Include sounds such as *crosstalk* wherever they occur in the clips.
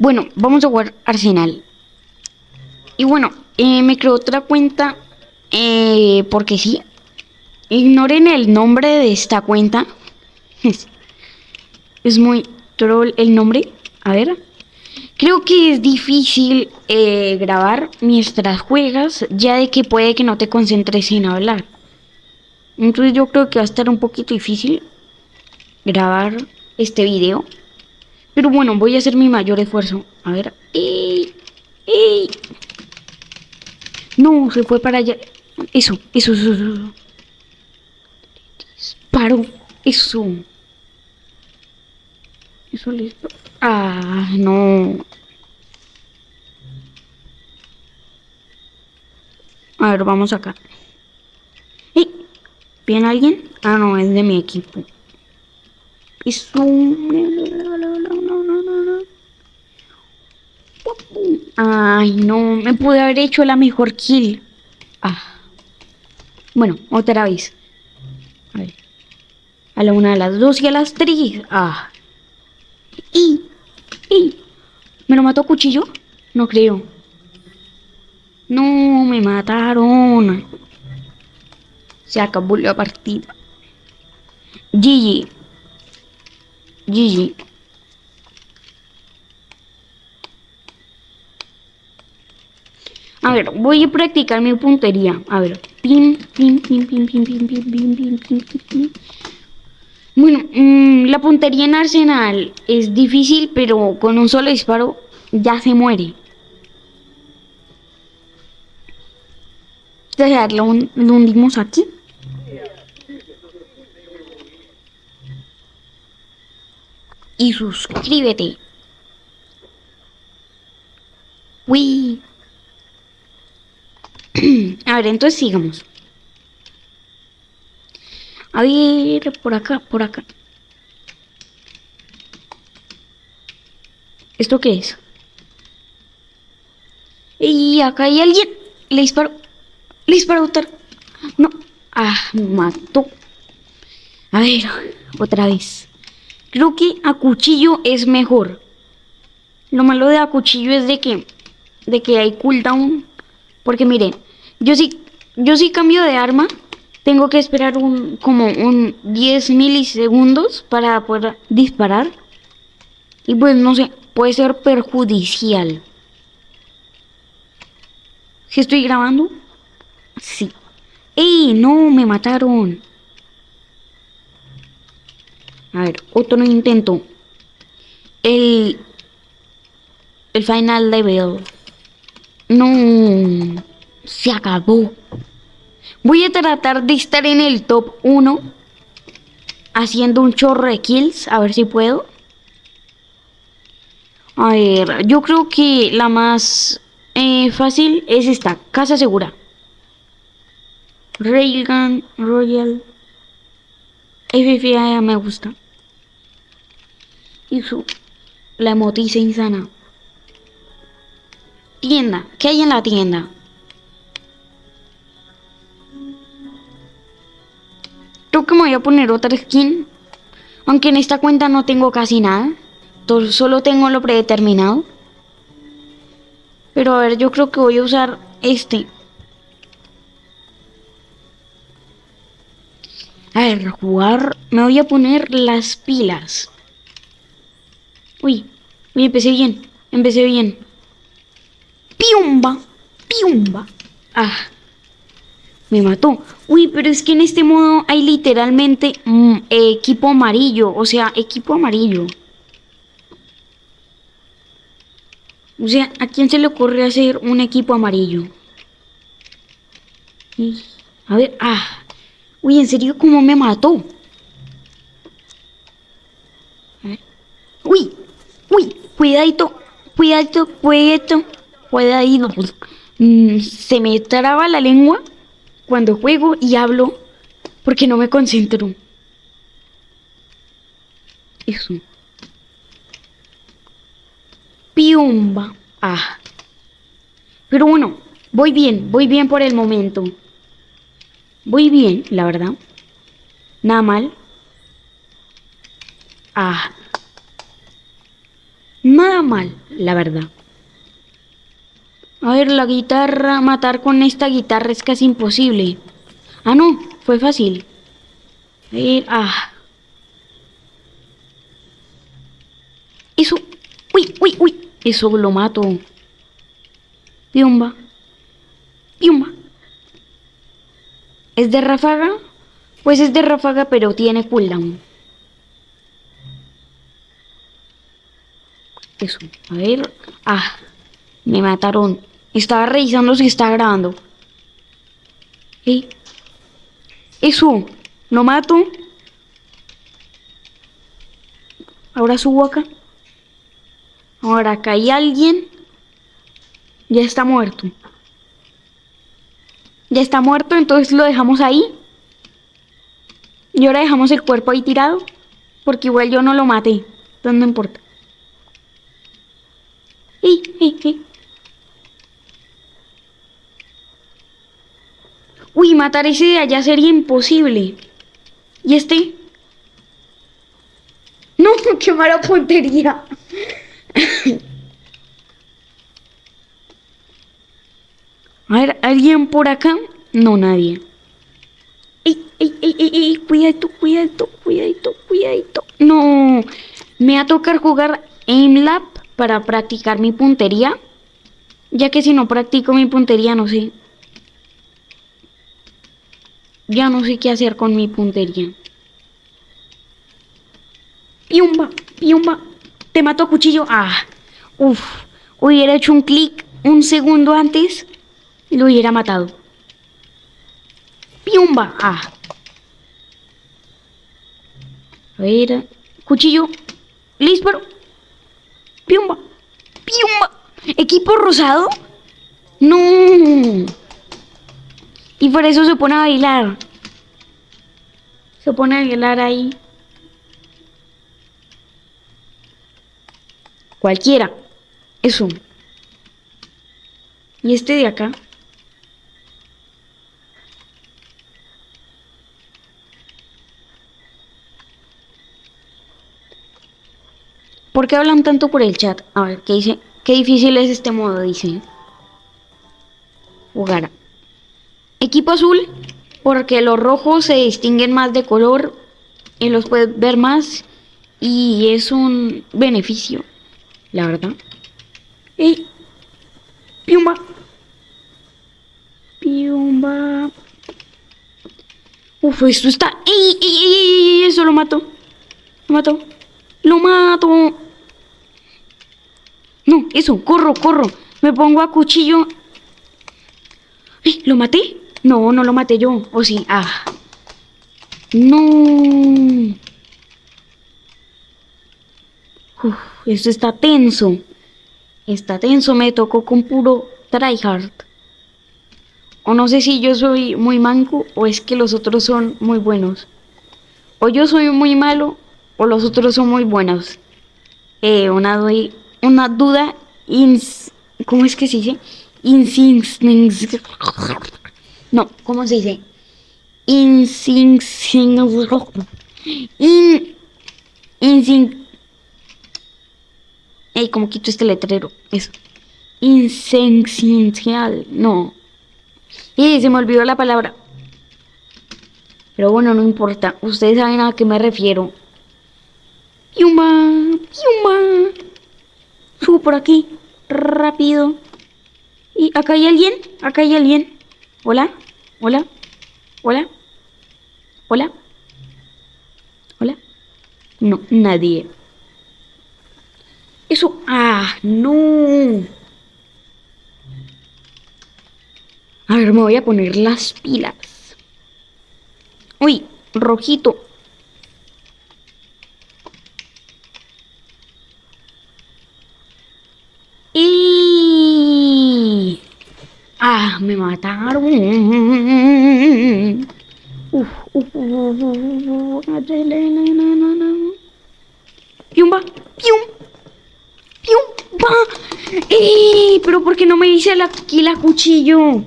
Bueno, vamos a jugar Arsenal. Y bueno, eh, me creo otra cuenta eh, porque sí. Ignoren el nombre de esta cuenta. *laughs* Es, muy troll el nombre. A ver. Creo que es difícil eh, grabar mientras juegas, ya de que puede que no te concentres sin hablar. Entonces yo creo que va a estar un poquito difícil grabar este video. Pero bueno, voy a hacer mi mayor esfuerzo. A ver. ¡Ey! ¡Ey! No, se fue para allá. Eso, eso, eso, eso. Disparo. Eso. Eso les... Ah, no. A ver, vamos acá. ¿Viene alguien? Ah, no, es de mi equipo. Eso. Ay, no, me pude haber hecho la mejor kill. Ah. Bueno, otra vez. A ver. A la una, a las dos y a las tres. Ah. Y. Y. ¿Me lo mató cuchillo? No creo. No, me mataron. Se acabó la partida. GG. GG. A ver, voy a practicar mi puntería. A ver. Pim, pim, pim, pim, pim, pim, pim, pim, pim, pim, pim, Bueno, la puntería en Arsenal es difícil, pero con un solo disparo ya se muere. lo, hundimos aquí. Y suscríbete. Uy. *clears throat* A ver, entonces sigamos. A ver, por acá, por acá. ¿Esto qué es? Y acá hay alguien. Le disparo. Liz para votar. No. Ah, mató. A ver, otra vez. Que a cuchillo es mejor. Lo malo de a cuchillo es de que de que hay cooldown. Porque miren, yo sí, yo sí cambio de arma. Tengo que esperar un como un 10 milisegundos para poder disparar. Y pues no sé, puede ser perjudicial. Si estoy grabando, Sí. ¡Ey! No, me mataron. A ver, otro intento. El... El final level. No. Se acabó. Voy a tratar de estar en el top 1. Haciendo un chorro de kills. A ver si puedo. A ver, yo creo que la más eh, fácil es esta. Casa segura. Railgun Royal FFA me gusta. Y su la emotiza insana. Tienda, ¿qué hay en la tienda? Creo que me voy a poner otra skin. Aunque en esta cuenta no tengo casi nada. Solo tengo lo predeterminado. Pero a ver, yo creo que voy a usar este. A ver, jugar... Me voy a poner las pilas. Uy, uy, empecé bien. Empecé bien. Piumba, piumba. Ah, me mató. Uy, pero es que en este modo hay literalmente mm, equipo amarillo. O sea, equipo amarillo. O sea, ¿a quién se le ocurre hacer un equipo amarillo? A ver, ah, Uy, ¿en serio cómo me mató? Uy, uy, cuidadito, cuidadito, cuidadito, cuidadito. Mm, se me traba la lengua cuando juego y hablo porque no me concentro. Eso. Piumba. Ah. Pero bueno, voy bien, voy bien por el momento. Voy bien, la verdad. Nada mal. Ah. Nada mal, la verdad. A ver, la guitarra, matar con esta guitarra es casi imposible. Ah, no, fue fácil. A ver, ah. Eso, uy, uy, uy, eso lo mato. Piumba, piumba. ¿Es de ráfaga? Pues es de ráfaga, pero tiene cooldown. Eso, a ver. Ah, me mataron. Estaba revisando si está grabando. Eso, lo mato. Ahora subo acá. Ahora acá hay alguien. Ya está muerto. Ya está muerto, entonces lo dejamos ahí. Y ahora dejamos el cuerpo ahí tirado. Porque igual yo no lo maté. Entonces no importa. *laughs* Uy, matar ese de allá sería imposible. ¿Y este? *laughs* No, *laughs* qué mala puntería. A ver, ¿alguien por acá? No, nadie. ¡Ey, ey, ey, ey, ey! Cuidadito, cuidadito, cuidadito, cuidadito. No, me va a tocar jugar AimLab para practicar mi puntería. Ya que si no practico mi puntería, no sé. Ya no sé qué hacer con mi puntería. Piumba, piumba. Te mato cuchillo. Ah, uff. Hubiera hecho un clic un segundo antes lo hubiera matado. Piumba. Ah. A ver. Cuchillo. Listo. Piumba. Piumba. Equipo rosado. No. Y por eso se pone a bailar. Se pone a bailar ahí. Cualquiera. Eso. Y este de acá. ¿Por qué hablan tanto por el chat? A ver, ¿qué dice? Qué difícil es este modo, dice. Jugar. Equipo azul, porque los rojos se distinguen más de color y los puedes ver más y es un beneficio, la verdad. ¡Ey! ¡Piumba! ¡Piumba! Uf, esto está... ¡Ey, ey, ey, ey! Eso lo mato. Lo mato. Lo mato. No, eso, corro, corro. Me pongo a cuchillo. ¿Lo maté? No, no lo maté yo. ¿O sí? Ah. No. Uf, esto está tenso. Está tenso, me tocó con puro tryhard. O no sé si yo soy muy manco o es que los otros son muy buenos. O yo soy muy malo o los otros son muy buenos. Eh, una, una duda ins... ¿Cómo es que se dice? Insins... No, ¿cómo se dice? Insin... In... Insin... Ey, ¿cómo quito este letrero? Eso. Insencial. No. Y se me olvidó la palabra. Pero bueno, no importa. Ustedes saben a qué me refiero. Yuma, Yuma. Subo por aquí. Rápido. Y acá hay alguien. Acá hay alguien. Hola. Hola. Hola. Hola. Hola. No, nadie. Eso. Ah, no. A ver, me voy a poner las pilas. Uy, rojito. Y... Ah, me mataron. Uf, uf, uf, uf, Piumba, pium, piumba. ¡Eh! Pero ¿por qué no me hice la, aquí la cuchillo?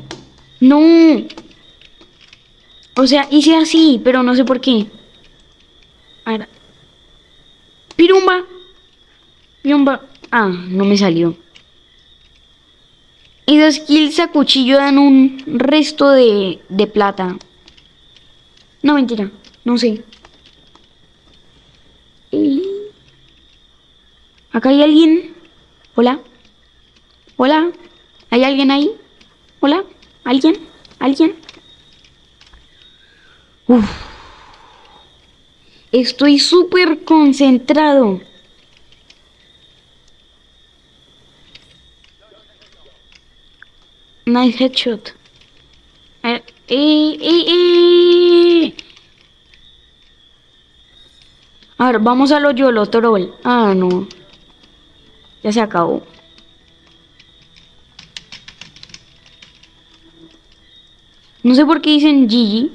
No. O sea, hice así, pero no sé por qué. A ver. Pirumba. Piumba. Ah, no me salió. Esas kills a cuchillo dan un resto de, de plata. No, mentira. No sé. Acá hay alguien. Hola. Hola. ¿Hay alguien ahí? Hola. ¿Alguien? ¿Alguien? Uf. Estoy súper concentrado. Nice headshot. Eh. A ver, vamos a lo YOLO troll. Ah, no. Ya se acabó. No sé por qué dicen GG.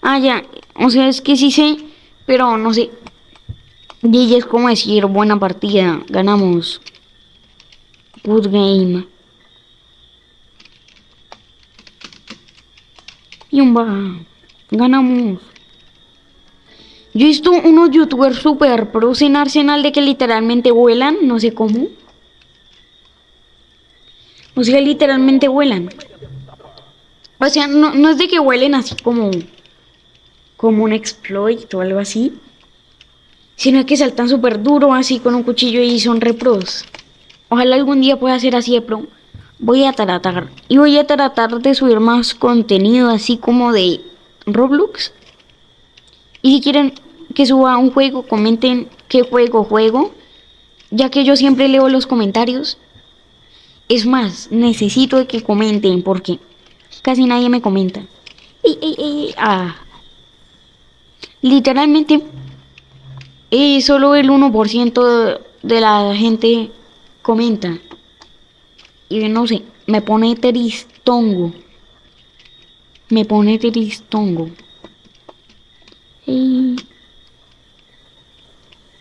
Ah, ya. O sea, es que sí sé, pero no sé. GG es como decir buena partida. Ganamos. Good game. Y un va. Ganamos. Yo he visto unos youtubers super pros en Arsenal de que literalmente vuelan, no sé cómo. O sea, literalmente vuelan. O sea, no, no es de que vuelen así como, como un exploit o algo así. Sino que saltan súper duro así con un cuchillo y son repros. Ojalá algún día pueda ser así de pro. Voy a tratar. Y voy a tratar de subir más contenido así como de Roblox. Y si quieren que suba un juego, comenten qué juego juego, ya que yo siempre leo los comentarios. Es más, necesito que comenten porque casi nadie me comenta. ah. Literalmente, eh, solo el 1% de la gente comenta. Y no sé, me pone tristongo. Me pone tristongo. Uy.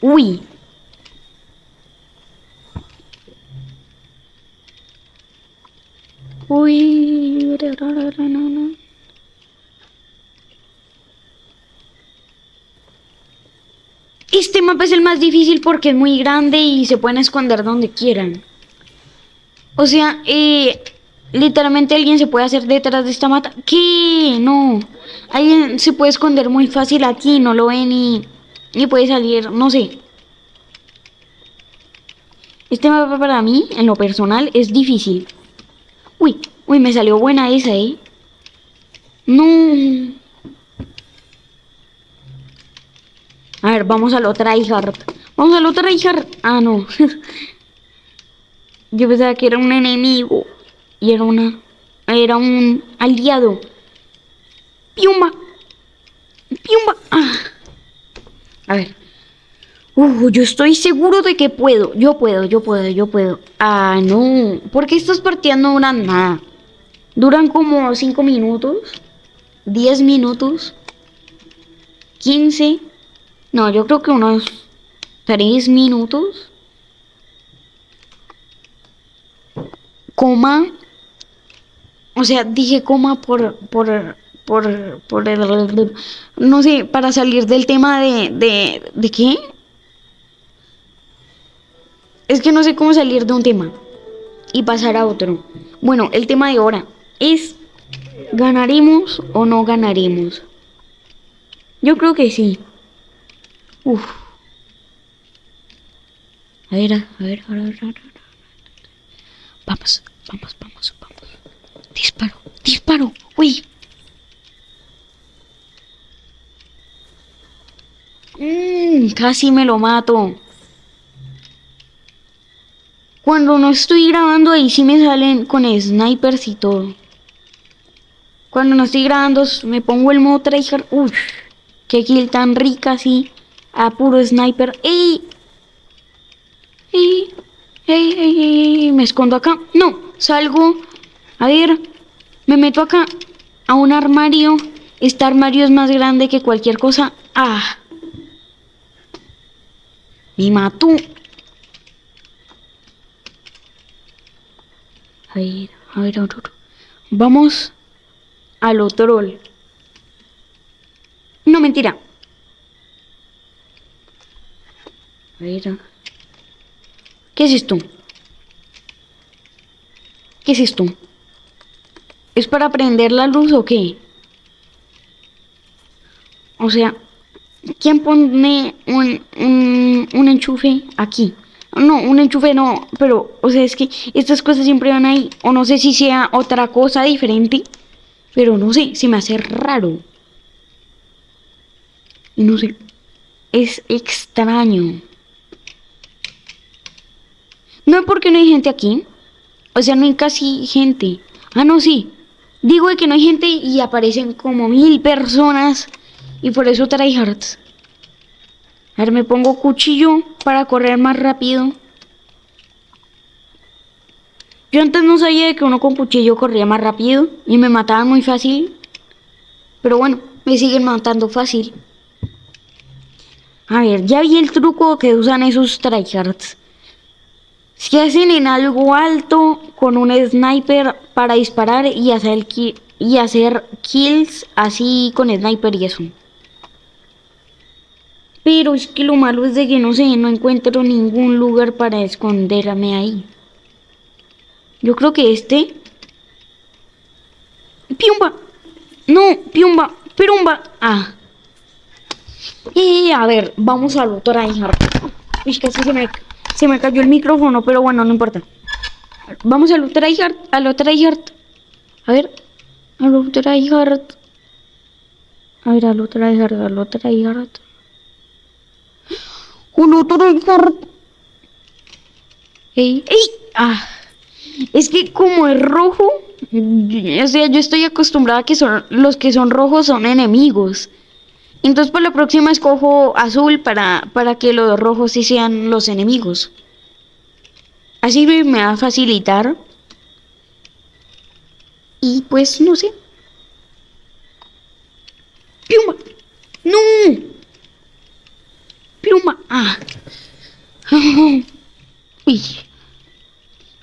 Uy. Este mapa es el más difícil porque es muy grande y se pueden esconder donde quieran. O sea, eh, literalmente alguien se puede hacer detrás de esta mata. ¿Qué? No. Alguien se puede esconder muy fácil aquí, no lo ven y y puede salir, no sé. Este mapa para mí, en lo personal, es difícil. Uy, uy, me salió buena esa, ¿eh? No. A ver, vamos a lo tryhard. Vamos a lo tryhard. Ah, no. *laughs* Yo pensaba que era un enemigo. Y era una... Era un aliado. Piumba. Piumba. Ah. A ver. Uh, yo estoy seguro de que puedo. Yo puedo, yo puedo, yo puedo. Ah, no. Porque estas partidas no duran nada. Duran como 5 minutos. 10 minutos. 15. No, yo creo que unos 3 minutos. Coma. O sea, dije coma por, por por, por el, no sé, para salir del tema de, de, ¿de qué? Es que no sé cómo salir de un tema y pasar a otro. Bueno, el tema de ahora es, ¿ganaremos o no ganaremos? Yo creo que sí. Uf. A ver, a ver, a ver, a ver. Vamos, vamos, vamos, vamos. Disparo, disparo. Uy, Mmm, casi me lo mato. Cuando no estoy grabando ahí sí me salen con snipers y todo. Cuando no estoy grabando me pongo el modo tryhard. Uff, qué kill tan rica así. A puro sniper. ¡Ey! ¡Ey! ¡Ey, ey, ey! Me escondo acá. No, salgo. A ver, me meto acá a un armario. Este armario es más grande que cualquier cosa. ¡Ah! Me mató. A ver, a ver, a ver. Vamos a lo troll. No, mentira. A ver. ¿Qué es esto? ¿Qué es esto? ¿Es para prender la luz o qué? O sea, ¿quién pone un, un, un enchufe aquí? No, un enchufe no, pero, o sea, es que estas cosas siempre van ahí. O no sé si sea otra cosa diferente, pero no sé, se me hace raro. No sé, es extraño. No es porque no hay gente aquí. O sea, no hay casi gente. Ah, no, sí. Digo que no hay gente y aparecen como mil personas. Y por eso trae hearts. A ver, me pongo cuchillo para correr más rápido. Yo antes no sabía que uno con cuchillo corría más rápido y me mataban muy fácil. Pero bueno, me siguen matando fácil. A ver, ya vi el truco que usan esos tryhards. Si hacen en algo alto con un sniper para disparar y hacer, y hacer kills así con sniper y eso. Pero es que lo malo es de que no sé, no encuentro ningún lugar para esconderme ahí. Yo creo que este... ¡Piumba! No, Piumba, Pirumba. Ah. Y a ver, vamos al otro Reinhardt. Uy, casi se me, se me cayó el micrófono, pero bueno, no importa. Vamos al otro Reinhardt, al otro Reinhardt. A ver, al otro Reinhardt. A ver, al otro Reinhardt, al otro Reinhardt. Un otro Reinhardt. ¡Ey! ¡Ey! Ah. Es que como es rojo, o sea, yo estoy acostumbrada a que son, los que son rojos son enemigos. Entonces por la próxima escojo azul para, para que los rojos sí sean los enemigos. Así me va a facilitar. Y pues no sé. ¡Piumba! ¡No! ¡Piumba! ¡Ah! *laughs* Uy.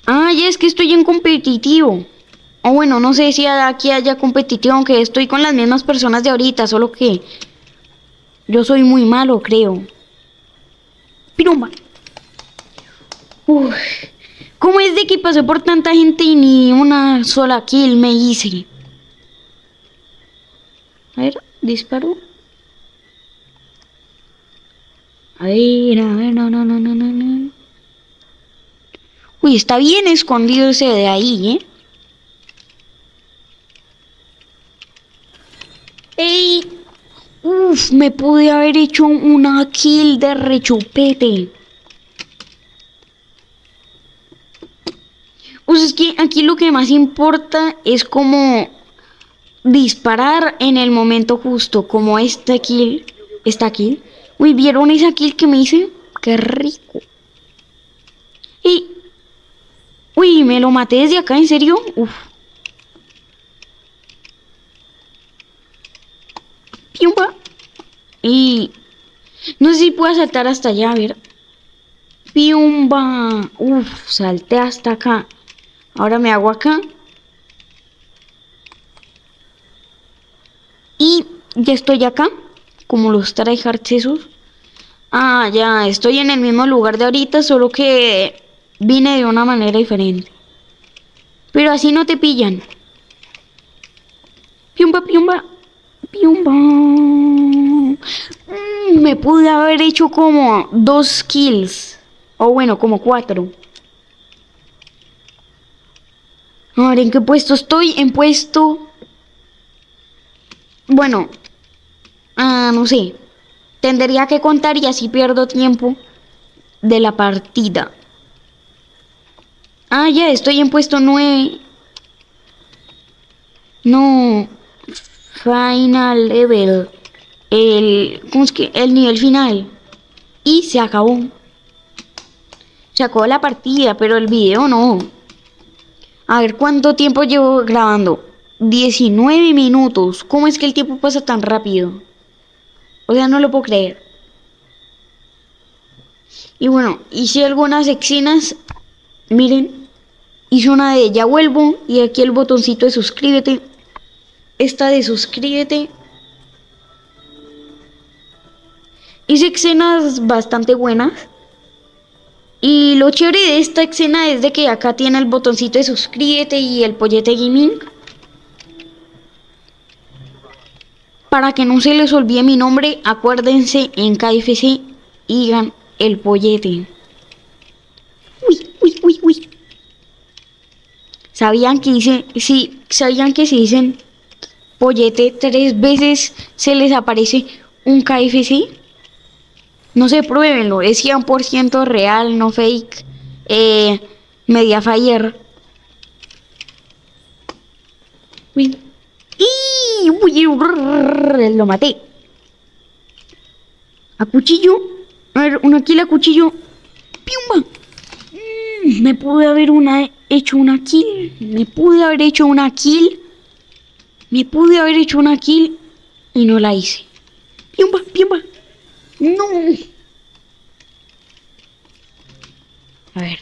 Ah, ya es que estoy en competitivo. O bueno, no sé si aquí haya competitivo, aunque estoy con las mismas personas de ahorita, solo que yo soy muy malo, creo. Pirumba. Uf. ¿Cómo es de que pasé por tanta gente y ni una sola kill me hice? A ver, disparo. A ver, a ver, no, no, no, no, no. Uy, está bien escondido ese de ahí, ¿eh? ¡Ey! Uf, me pude haber hecho una kill de rechupete. Pues es que aquí lo que más importa es como disparar en el momento justo, como esta kill, esta kill. Uy, ¿vieron esa kill que me hice? ¡Qué rico! Y Uy, me lo maté desde acá, ¿en serio? Uf. Piumba. Y... No sé si puedo saltar hasta allá, a ver. Piumba. Uf, salté hasta acá. Ahora me hago acá. Y ya estoy acá. Como los tryhards esos. Ah, ya, estoy en el mismo lugar de ahorita, solo que Vine de una manera diferente. Pero así no te pillan. Piumba, piumba. Piumba. Mm, me pude haber hecho como dos kills. O bueno, como cuatro. Ahora, ¿en qué puesto estoy? En puesto... Bueno. Ah, no sé. Tendría que contar y así pierdo tiempo de la partida. Ah, ya, estoy en puesto 9. No. Final level. El. ¿Cómo es que? El nivel final. Y se acabó. Se acabó la partida, pero el video no. A ver, ¿cuánto tiempo llevo grabando? 19 minutos. ¿Cómo es que el tiempo pasa tan rápido? O sea, no lo puedo creer. Y bueno, hice algunas escenas. Miren, hice una de ya vuelvo y aquí el botoncito de suscríbete. Esta de suscríbete. Hice escenas bastante buenas. Y lo chévere de esta escena es de que acá tiene el botoncito de suscríbete y el pollete gaming. Para que no se les olvide mi nombre, acuérdense en KFC digan el pollete. Uy, uy, uy, uy. ¿Sabían que dice, sí, sabían que si dicen pollete tres veces se les aparece un KFC? No se pruébenlo, es 100% real, no fake. Eh, Mediafire. Uy. ¡Y! Uy, lo maté. A cuchillo. A ver, una kill a cuchillo. ¡Piumba! Mm, me pude haber una, hecho una kill. Me pude haber hecho una kill. Me pude haber hecho una kill y no la hice. ¡Piumba! ¡Piumba! No. A ver.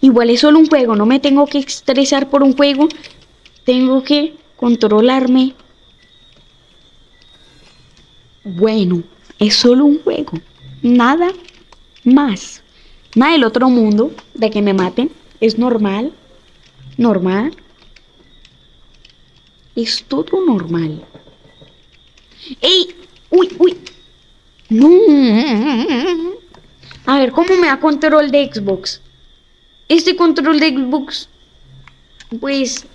Igual es solo un juego, no me tengo que estresar por un juego. Tengo que controlarme. Bueno, es solo un juego. Nada más. Nada del otro mundo de que me maten. Es normal. Normal. Es todo normal. ¡Ey! ¡Uy, uy! No. A ver, ¿cómo me da control de Xbox? Este control de Xbox, pues...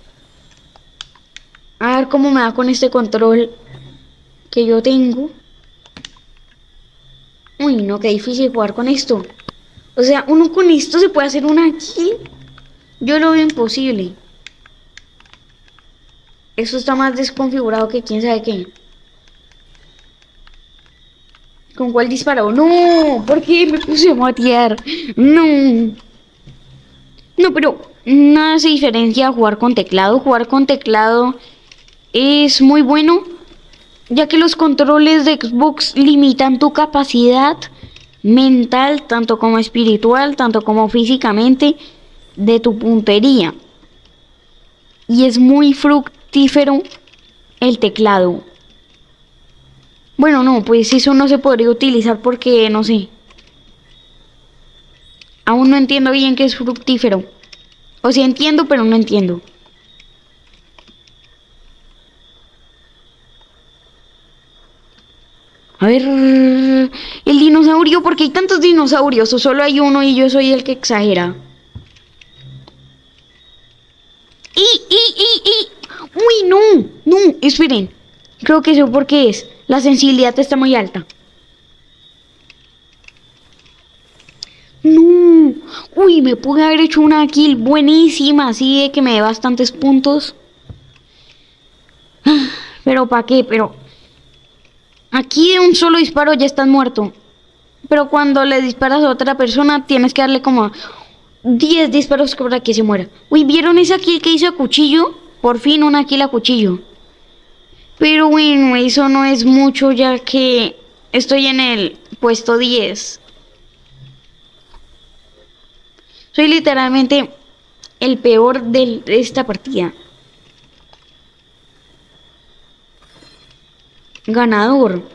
A ver cómo me da con este control que yo tengo. Uy, no, qué difícil jugar con esto. O sea, uno con esto se puede hacer una kill. Yo lo veo imposible. Eso está más desconfigurado que quién sabe qué. ¿Con cuál disparó? No, ¿por qué me puse a matear? No. No, pero nada se diferencia jugar con teclado. Jugar con teclado es muy bueno, ya que los controles de Xbox limitan tu capacidad mental, tanto como espiritual, tanto como físicamente, de tu puntería. Y es muy fructífero el teclado. Bueno, no, pues eso no se podría utilizar porque, no sé. Aún no entiendo bien qué es fructífero. O sea, entiendo, pero no entiendo. A ver, el dinosaurio, porque hay tantos dinosaurios, o solo hay uno y yo soy el que exagera. ¡Y, y, y, y! ¡Uy, no! No, esperen. Creo que eso porque es. La sensibilidad está muy alta. No. Uy, me pude haber hecho una kill buenísima, así de que me dé bastantes puntos. Pero ¿para qué? Pero... Aquí de un solo disparo ya estás muerto. Pero cuando le disparas a otra persona tienes que darle como 10 disparos para que se muera. Uy, ¿vieron esa kill que hizo a cuchillo? Por fin una kill a cuchillo. Pero bueno, eso no es mucho ya que estoy en el puesto 10. Soy literalmente el peor de esta partida. Ganador.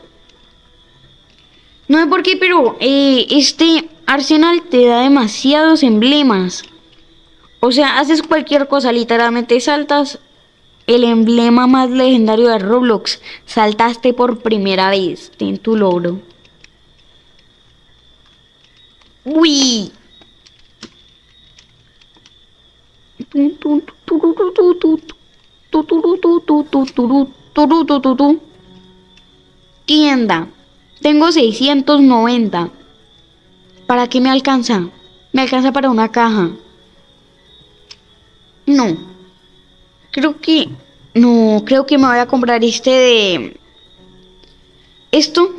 No sé por qué, pero eh, este arsenal te da demasiados emblemas. O sea, haces cualquier cosa, literalmente saltas el emblema más legendario de Roblox. Saltaste por primera vez. Ten tu logro. Uy. Tienda. Tengo 690. ¿Para qué me alcanza? Me alcanza para una caja. No. Creo que... No, creo que me voy a comprar este de... ¿Esto?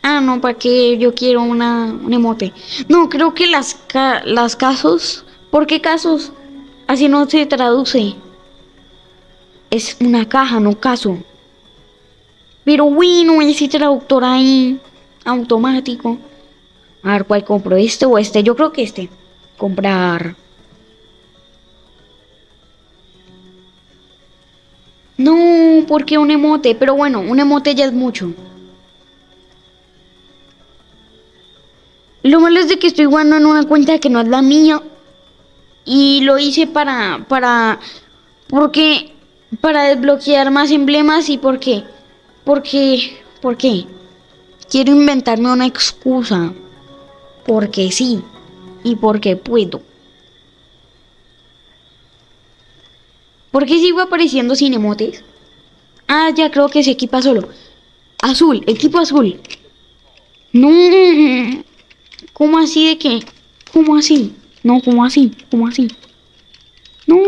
Ah, no, ¿para qué yo quiero una, un emote? No, creo que las, las casos... ¿Por qué casos? Así no se traduce. Es una caja, no caso. Pero bueno, ese traductor ahí automático. A ver cuál compro, este o este. Yo creo que este. Comprar. No, porque un emote, pero bueno, un emote ya es mucho. Lo malo es de que estoy jugando en una cuenta que no es la mía. Y lo hice para, para, porque, para desbloquear más emblemas y porque, porque, ¿por qué? Quiero inventarme una excusa. Porque sí. Y porque puedo. ¿Por qué sigo apareciendo sin emotes? Ah, ya creo que se equipa solo. Azul, equipo azul. No. ¿Cómo así de qué? ¿Cómo así? No, ¿cómo así? ¿Cómo así? No.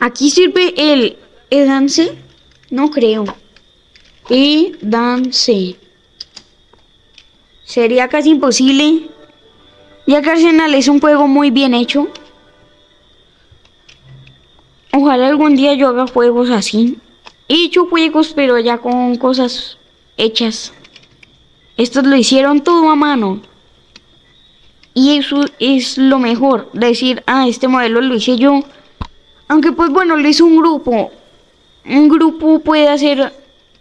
Aquí sirve el dance. No creo. E dance. Sería casi imposible. Ya que Arsenal es un juego muy bien hecho. Ojalá algún día yo haga juegos así. He hecho juegos, pero ya con cosas hechas. Estos lo hicieron todo a mano. Y eso es lo mejor. Decir, ah, este modelo lo hice yo. Aunque pues bueno, lo hizo un grupo. Un grupo puede hacer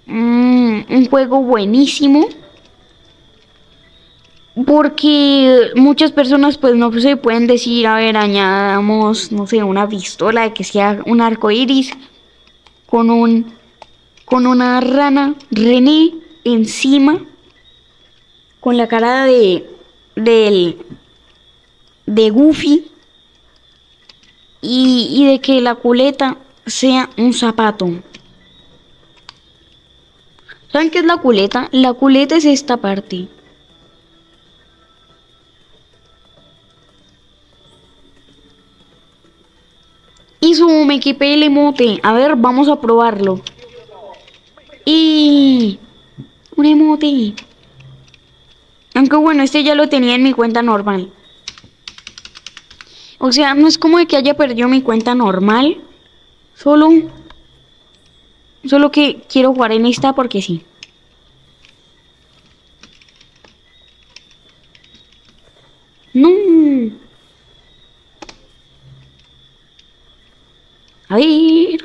mm, un juego buenísimo porque muchas personas pues no se pueden decir, a ver, añadamos, no sé, una pistola de que sea un arco iris con un con una rana René encima con la cara de del de Goofy y, y de que la culeta sea un zapato. ¿Saben qué es la culeta? La culeta es esta parte. Y su me equipé el emote. A ver, vamos a probarlo. Y... Un emote. Aunque bueno, este ya lo tenía en mi cuenta normal. O sea, no es como de que haya perdido mi cuenta normal. Solo... Solo que quiero jugar en esta porque sí. No. A ver.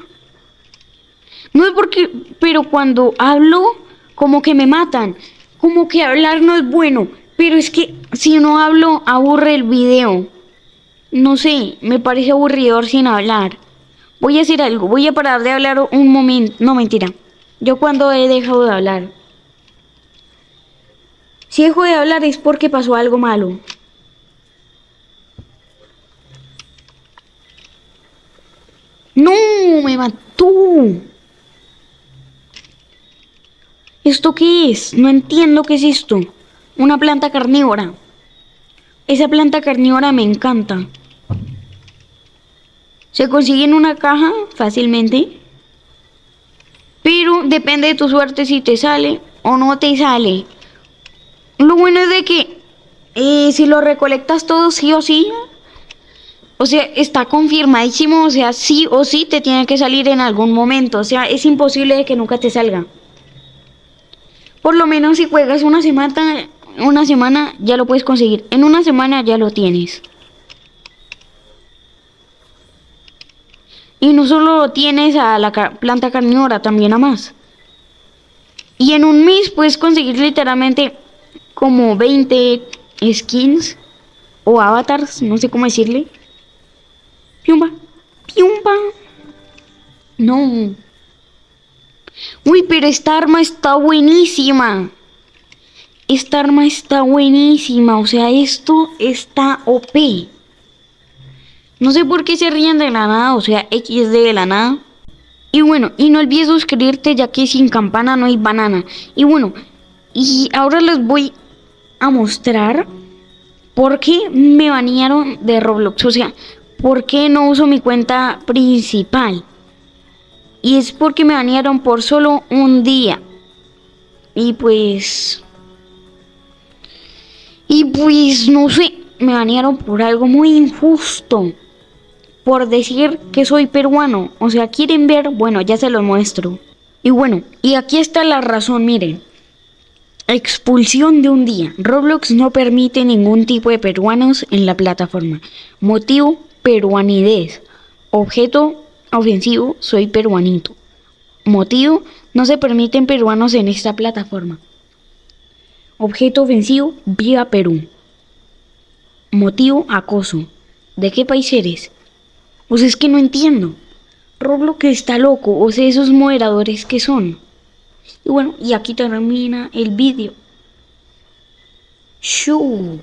No es porque, pero cuando hablo, como que me matan. Como que hablar no es bueno. Pero es que si no hablo, aburre el video. No sé, me parece aburridor sin hablar. Voy a hacer algo, voy a parar de hablar un momento. No, mentira. Yo cuando he dejado de hablar. Si dejo de hablar es porque pasó algo malo. ¡No! ¡Me mató! ¿Esto qué es? No entiendo qué es esto. Una planta carnívora. Esa planta carnívora me encanta. Se consigue en una caja fácilmente. Pero depende de tu suerte si te sale o no te sale. Lo bueno es de que eh, si lo recolectas todo sí o sí, o sea, está confirmadísimo, o sea, sí o sí te tiene que salir en algún momento. O sea, es imposible que nunca te salga. Por lo menos si juegas una semana, una semana ya lo puedes conseguir. En una semana ya lo tienes. Y no solo lo tienes a la planta carnívora, también a más. Y en un mes puedes conseguir literalmente como 20 skins o avatars, no sé cómo decirle. Piumba. Piumba. No. Uy, pero esta arma está buenísima. Esta arma está buenísima. O sea, esto está OP. No sé por qué se ríen de la nada. O sea, XD de la nada. Y bueno, y no olvides suscribirte ya que sin campana no hay banana. Y bueno, y ahora les voy a mostrar por qué me banearon de Roblox. O sea, ¿por qué no uso mi cuenta principal? Y es porque me banearon por solo un día. Y pues... Y pues no sé, me banearon por algo muy injusto. Por decir que soy peruano. O sea, ¿quieren ver? Bueno, ya se lo muestro. Y bueno, y aquí está la razón, miren. Expulsión de un día. Roblox no permite ningún tipo de peruanos en la plataforma. Motivo, peruanidez. Objeto ofensivo, soy peruanito. Motivo, no se permiten peruanos en esta plataforma. Objeto ofensivo, viva Perú. Motivo, acoso. ¿De qué país eres? O sea, es que no entiendo. Roblox está loco, o sea, esos moderadores que son. Y bueno, y aquí termina el vídeo. Shoo.